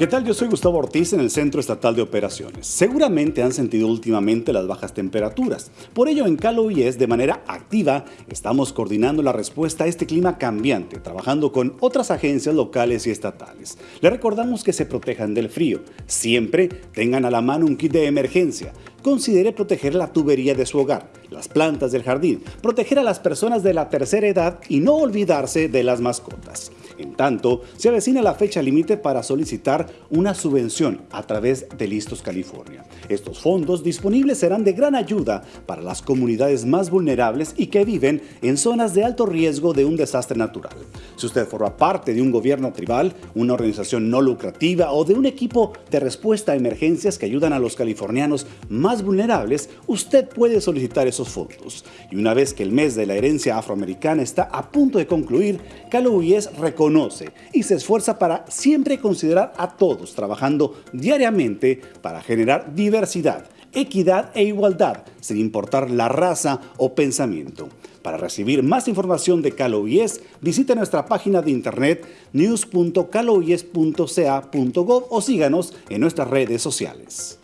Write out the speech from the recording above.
¿Qué tal? Yo soy Gustavo Ortiz en el Centro Estatal de Operaciones. Seguramente han sentido últimamente las bajas temperaturas. Por ello, en Calo IES, de manera activa, estamos coordinando la respuesta a este clima cambiante, trabajando con otras agencias locales y estatales. Les recordamos que se protejan del frío. Siempre tengan a la mano un kit de emergencia. Considere proteger la tubería de su hogar, las plantas del jardín, proteger a las personas de la tercera edad y no olvidarse de las mascotas. En tanto, se avecina la fecha límite para solicitar una subvención a través de Listos California. Estos fondos disponibles serán de gran ayuda para las comunidades más vulnerables y que viven en zonas de alto riesgo de un desastre natural. Si usted forma parte de un gobierno tribal, una organización no lucrativa o de un equipo de respuesta a emergencias que ayudan a los californianos más vulnerables, usted puede solicitar esos fondos. Y una vez que el mes de la herencia afroamericana está a punto de concluir, Calo reconoce conoce y se esfuerza para siempre considerar a todos, trabajando diariamente para generar diversidad, equidad e igualdad, sin importar la raza o pensamiento. Para recibir más información de CaloIES, visite nuestra página de internet news.caloies.ca.gov o síganos en nuestras redes sociales.